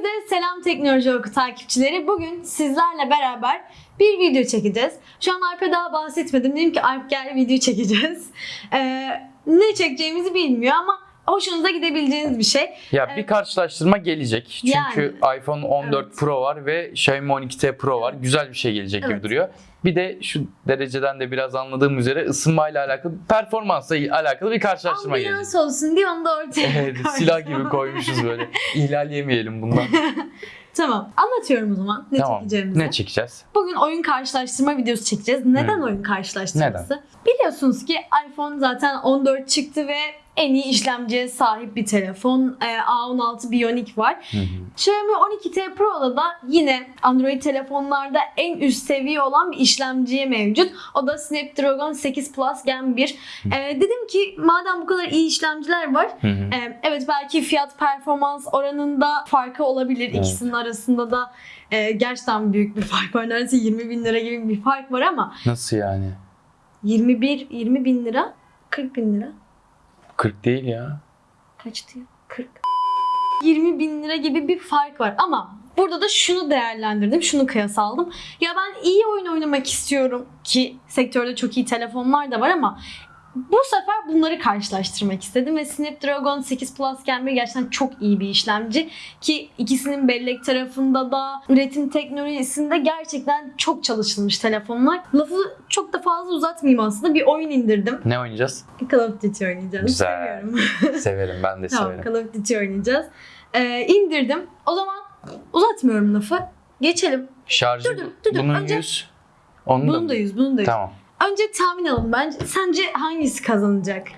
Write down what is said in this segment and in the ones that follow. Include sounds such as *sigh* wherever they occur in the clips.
Herkese selam Teknoloji Oku takipçileri. Bugün sizlerle beraber bir video çekeceğiz. Şu an Alp'e daha bahsetmedim. Dedim ki Alp gel video çekeceğiz. Ee, ne çekeceğimizi bilmiyor ama hoşunuza gidebileceğiniz bir şey. Ya bir Evet. karşılaştırma gelecek. Çünkü iPhone 14 Evet. Pro var ve Xiaomi 12T Pro var. Güzel bir şey gelecek gibi Evet. duruyor. Bir de şu dereceden de biraz anladığım üzere ısınmayla alakalı, performansla alakalı bir karşılaştırma gelecek. Ambulans olsun diye onu da ortaya Evet, silah gibi koymuşuz böyle. *laughs* İhlal yemeyelim bundan. *laughs* Tamam anlatıyorum o zaman ne tamam. çekeceğimizi. Ne çekeceğiz? Bugün oyun karşılaştırma videosu çekeceğiz. Neden Hı. oyun karşılaştırması? Biliyorsunuz ki iPhone zaten 14 çıktı ve en iyi işlemciye sahip bir telefon. Ee, A16 Bionic var. Hı hı. Xiaomi 12T Pro'da da yine Android telefonlarda en üst seviye olan bir işlemciye mevcut. O da Snapdragon 8 Plus Gen 1. Ee, dedim ki madem bu kadar iyi işlemciler var Hı hı. ee, Evet belki fiyat performans oranında farkı olabilir. Evet. İkisinin arasında da e, gerçekten büyük bir fark var. Neredeyse 20 bin lira gibi bir fark var ama Nasıl yani? 21 20 bin lira 40 bin lira 40 değil ya. kaçtı ya? 40 20 bin lira gibi bir fark var ama burada da şunu değerlendirdim, şunu kıyas aldım. Ya ben iyi oyun oynamak istiyorum ki sektörde çok iyi telefonlar da var ama bu sefer bunları karşılaştırmak istedim ve Snapdragon 8 Plus 1 gerçekten çok iyi bir işlemci ki ikisinin bellek tarafında da üretim teknolojisinde gerçekten çok çalışılmış telefonlar. Lafı çok da fazla uzatmayayım aslında bir oyun indirdim. Ne oynayacağız? Call of Duty oynayacağız. Güzel. Seviyorum. *laughs* Severim ben de Tamam severim. Call of Duty oynayacağız. Ee, indirdim. O zaman uzatmıyorum lafı. Geçelim. Şarjı Dur, dur, dur, bunun Önce- 100. Onun da Bunun mı? da yüz, bunun da yüz. Tamam. Önce tahmin alalım bence. Sence hangisi kazanacak?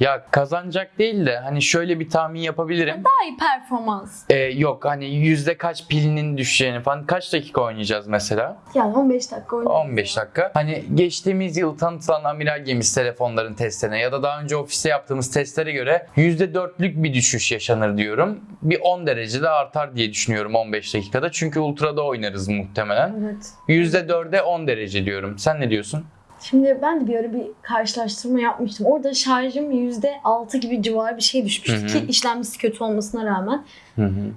Ya kazanacak değil de hani şöyle bir tahmin yapabilirim. Daha iyi performans. Ee, yok hani yüzde kaç pilinin düşeceğini falan kaç dakika oynayacağız mesela? Yani 15 dakika oynayacağız. 15 dakika. Hani geçtiğimiz yıl tanıtılan amiral gemisi telefonların testlerine ya da daha önce ofiste yaptığımız testlere göre %4'lük bir düşüş yaşanır diyorum. Bir 10 derecede artar diye düşünüyorum 15 dakikada. Çünkü ultrada oynarız muhtemelen. Evet. %4'e 10 derece diyorum. Sen ne diyorsun? Şimdi ben de bir ara bir karşılaştırma yapmıştım. Orada şarjım %6 gibi civarı bir şey düşmüştü Hı hı. ki işlemcisi kötü olmasına rağmen.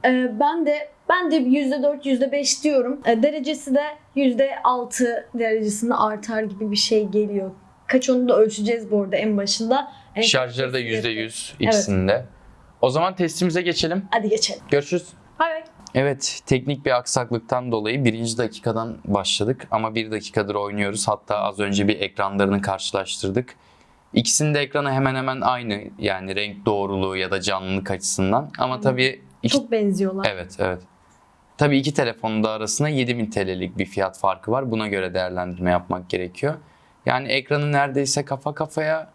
Ee, ben de ben de %4 %5 diyorum. Ee, derecesi de %6 derecesinde artar gibi bir şey geliyor. Kaç onu da ölçeceğiz bu arada en başında. En Şarjları da kesinlikle. %100 ikisinde. O zaman testimize geçelim. Hadi geçelim. Görüşürüz. Bay bay. Evet, teknik bir aksaklıktan dolayı birinci dakikadan başladık ama bir dakikadır oynuyoruz. Hatta az önce bir ekranlarını karşılaştırdık. İkisinin de ekranı hemen hemen aynı yani renk doğruluğu ya da canlılık açısından. Ama tabii iki, Çok benziyorlar. evet evet. Tabii iki telefonun da arasında 7000 TL'lik bir fiyat farkı var. Buna göre değerlendirme yapmak gerekiyor. Yani ekranı neredeyse kafa kafaya.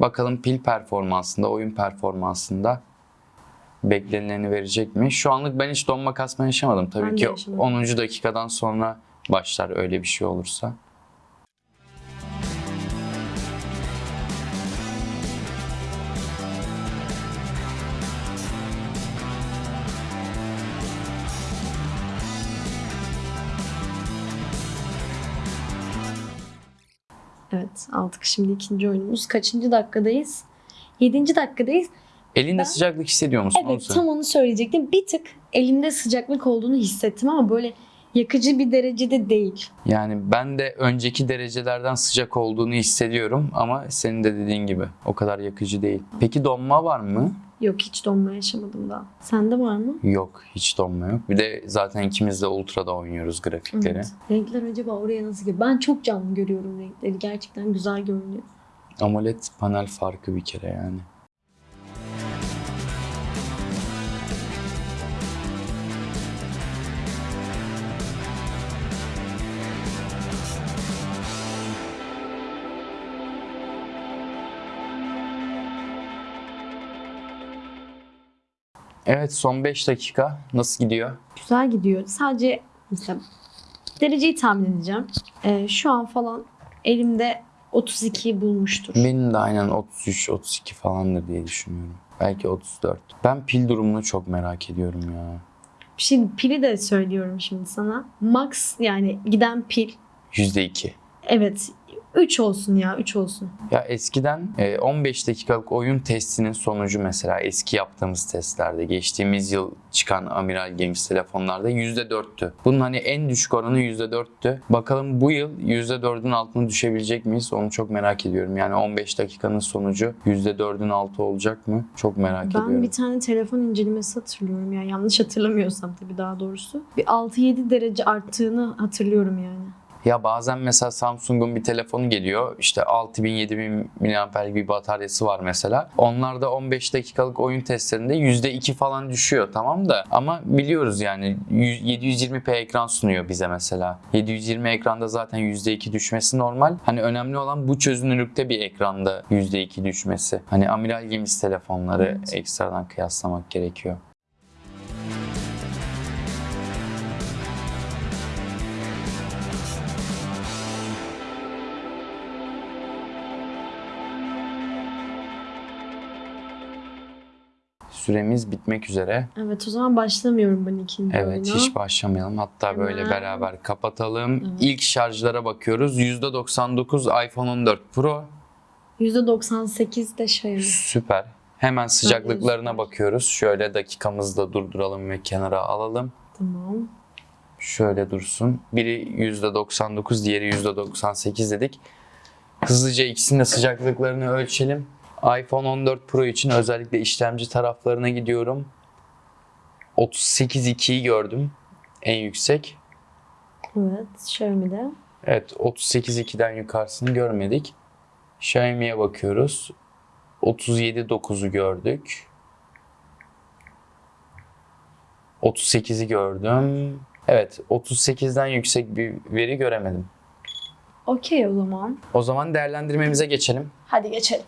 Bakalım pil performansında, oyun performansında beklenileni verecek mi? Şu anlık ben hiç donma kasma yaşamadım. Tabii Ben ki yaşamadım. 10. dakikadan sonra başlar öyle bir şey olursa. Evet aldık şimdi ikinci oyunumuz. Kaçıncı dakikadayız? Yedinci dakikadayız. Elinde Ben- sıcaklık hissediyor musun? Evet tam onu söyleyecektim. Bir tık elimde sıcaklık olduğunu hissettim ama böyle yakıcı bir derecede değil. Yani ben de önceki derecelerden sıcak olduğunu hissediyorum ama senin de dediğin gibi o kadar yakıcı değil. Peki donma var mı? Yok hiç donma yaşamadım daha. Sende var mı? Yok, hiç donma yok. Bir de zaten ikimiz de ultrada oynuyoruz grafikleri. Evet. Renkler acaba oraya nasıl geliyor? Ben çok canlı görüyorum renkleri. Gerçekten güzel görünüyor. AMOLED panel farkı bir kere yani. Evet son 5 dakika nasıl gidiyor? Güzel gidiyor. Sadece mesela dereceyi tahmin edeceğim. Ee, şu an falan elimde 32 bulmuştur. Benim de aynen 33-32 falandır diye düşünüyorum. Belki 34. Ben pil durumunu çok merak ediyorum ya. Şimdi pili de söylüyorum şimdi sana. Max yani giden pil %2. evet 3 olsun ya 3 olsun. Ya eskiden e, 15 dakikalık oyun testinin sonucu mesela eski yaptığımız testlerde geçtiğimiz yıl çıkan Amiral Games telefonlarda %4'tü. Bunun hani en düşük oranı %4'tü. Bakalım bu yıl %4'ün altına düşebilecek miyiz? Onu çok merak ediyorum. Yani 15 dakikanın sonucu %4'ün altı olacak mı? Çok merak Ben ediyorum. bir tane telefon incelemesi hatırlıyorum ya yanlış hatırlamıyorsam tabii daha doğrusu. Bir 6-7 derece arttığını hatırlıyorum yani. Ya bazen mesela Samsung'un bir telefonu geliyor. İşte 6000-7000 mAh'lik bir bataryası var mesela. Onlarda 15 dakikalık oyun testlerinde %2 falan düşüyor tamam da. Ama biliyoruz yani 100 720p ekran sunuyor bize mesela. 720 ekranda zaten %2 düşmesi normal. Hani önemli olan bu çözünürlükte bir ekranda %2 düşmesi. Hani Amiral Games telefonları Evet. ekstradan kıyaslamak gerekiyor. Süremiz bitmek üzere. Evet o zaman başlamıyorum ben ikinci Evet oyuna. hiç başlamayalım. Hatta böyle Hemen. beraber kapatalım. Evet. İlk şarjlara bakıyoruz. %99 iPhone 14 Pro. %98 de şey. Süper. Hemen sıcaklıklarına bakıyoruz. Şöyle dakikamızı da durduralım ve kenara alalım. Tamam. Şöyle dursun. Biri %99, diğeri %98 dedik. Hızlıca ikisinin de sıcaklıklarını ölçelim. iPhone 14 Pro için özellikle işlemci taraflarına gidiyorum. 38.2'yi gördüm. En yüksek. Evet Xiaomi'de. Evet 38.2'den yukarısını görmedik. Xiaomi'ye bakıyoruz. 37.9'u gördük. 38'i gördüm. Evet 38'den yüksek bir veri göremedim. Okey o zaman. O zaman değerlendirmemize geçelim. Hadi geçelim.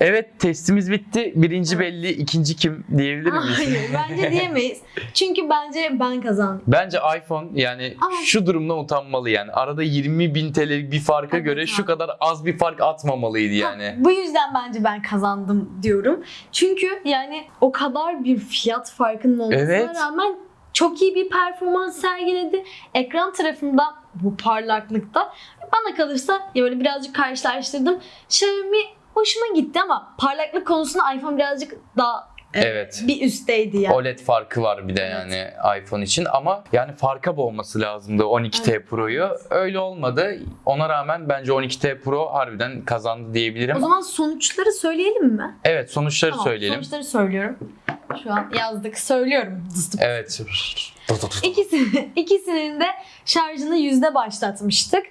Evet testimiz bitti. Birinci belli, ikinci kim diyebilir miyiz? Hayır *laughs* bence diyemeyiz. Çünkü bence ben kazandım. Bence iPhone yani Ama- şu durumda utanmalı yani. Arada 20 bin TL'lik bir farka Evet göre abi. şu kadar az bir fark atmamalıydı yani. Bu yüzden bence ben kazandım diyorum. Çünkü yani o kadar bir fiyat farkının olmasına Evet. rağmen çok iyi bir performans sergiledi. Ekran tarafında bu parlaklıkta bana kalırsa ya böyle birazcık karşılaştırdım. Xiaomi hoşuma gitti ama parlaklık konusunda iPhone birazcık daha Evet. bir üstteydi yani. OLED farkı var bir de yani iPhone için ama yani farka boğması lazımdı 12T Pro'yu. Öyle olmadı. Ona rağmen bence 12T Pro harbiden kazandı diyebilirim. O zaman sonuçları söyleyelim mi? Evet sonuçları Tamam, söyleyelim. Sonuçları söylüyorum. Şu an yazdık. Söylüyorum. *laughs* Evet. İkisini, ikisinin de şarjını yüzde başlatmıştık.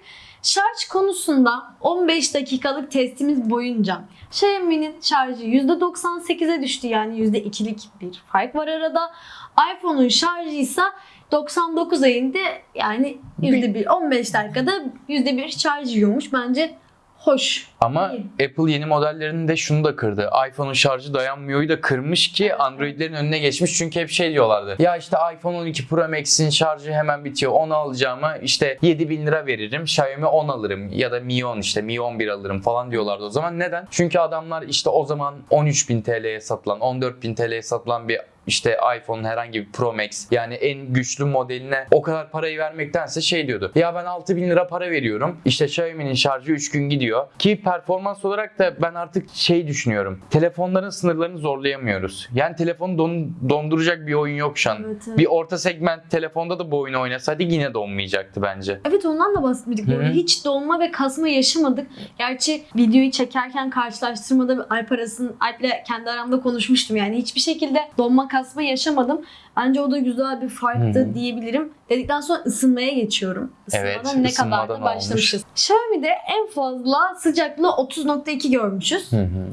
Şarj konusunda 15 dakikalık testimiz boyunca Xiaomi'nin şarjı %98'e düştü yani %2'lik bir fark var arada. iPhone'un şarjı ise 99'a indi yani %1 15 dakikada %1 şarj yiyormuş bence hoş. Ama İyi. Apple yeni modellerinde şunu da kırdı. iPhone'un şarjı dayanmıyor'yu da kırmış ki Android'lerin önüne geçmiş. Çünkü hep şey diyorlardı. Ya işte iPhone 12 Pro Max'in şarjı hemen bitiyor. Onu alacağıma işte 7000 lira veririm. Xiaomi 10 alırım. Ya da Mi 10 işte Mi 11 alırım falan diyorlardı o zaman. Neden? Çünkü adamlar işte o zaman 13.000 TL'ye satılan, 14.000 TL'ye satılan bir işte iPhone herhangi bir Pro Max yani en güçlü modeline o kadar parayı vermektense şey diyordu. Ya ben 6000 lira para veriyorum. İşte Xiaomi'nin şarjı 3 gün gidiyor. Ki performans olarak da ben artık şey düşünüyorum. Telefonların sınırlarını zorlayamıyoruz. Yani telefonu don- donduracak bir oyun yok şu an. Evet, evet. Bir orta segment telefonda da bu oyunu oynasaydık yine donmayacaktı bence. Evet ondan da bahsetmedik. Hı hı. Hiç donma ve kasma yaşamadık. Gerçi videoyu çekerken karşılaştırmada Alp arasın Alp'le kendi aramda konuşmuştum. Yani hiçbir şekilde donma kasma yaşamadım. Bence o da güzel bir farktı hı. diyebilirim. Dedikten sonra ısınmaya geçiyorum. Isınmadan Evet, ne kadar da başlamışız. Xiaomi'de en fazla sıcaklığı 30.2 görmüşüz. Hı hı.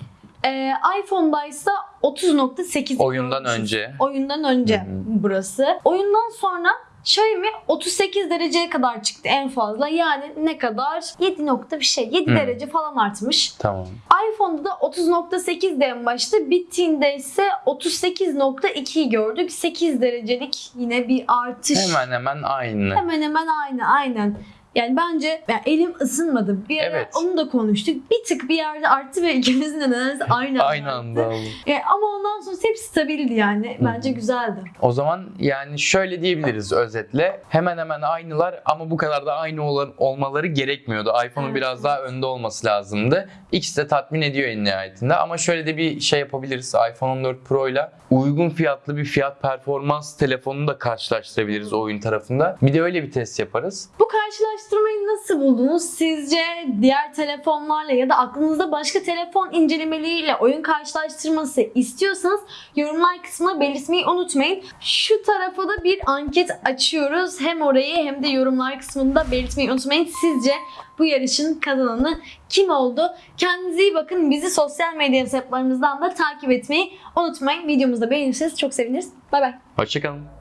Ee, iPhone'da ise 30.8 Oyundan görmüşüz. önce. Oyundan önce Hı hı. burası. Oyundan sonra Xiaomi 38 dereceye kadar çıktı en fazla. Yani ne kadar? 7 nokta bir şey. 7 Hı. derece falan artmış. Tamam. iPhone'da da 30.8 de en başta. Bittiğinde ise 38.2'yi gördük. 8 derecelik yine bir artış. Hemen hemen aynı. Hemen hemen aynı aynen. Yani bence yani elim ısınmadı. Bir ara Evet. onu da konuştuk. Bir tık bir yerde arttı ve ikimizin de nedense aynı, *laughs* Aynı anda oldu. E, ama ondan sonra hep stabildi yani. Bence güzeldi. O zaman yani şöyle diyebiliriz özetle. Hemen hemen aynılar ama bu kadar da aynı ol- olmaları gerekmiyordu. iPhone'un Evet, biraz daha önde olması lazımdı. İkisi de tatmin ediyor en nihayetinde. Ama şöyle de bir şey yapabiliriz. iPhone 14 Pro ile uygun fiyatlı bir fiyat performans telefonunu da karşılaştırabiliriz oyun tarafında. Bir de öyle bir test yaparız. Bu karşılaştırmayı nasıl buldunuz? Sizce diğer telefonlarla ya da aklınızda başka telefon incelemeleriyle oyun karşılaştırması istiyorsanız yorumlar kısmına belirtmeyi unutmayın. Şu tarafa da bir anket açıyoruz. Hem orayı hem de yorumlar kısmında belirtmeyi unutmayın. Sizce bu yarışın kazananı kim oldu? Kendinize iyi bakın. Bizi sosyal medya hesaplarımızdan da takip etmeyi unutmayın. Videomuzu da beğenirseniz çok seviniriz. Bay bay. Hoşçakalın.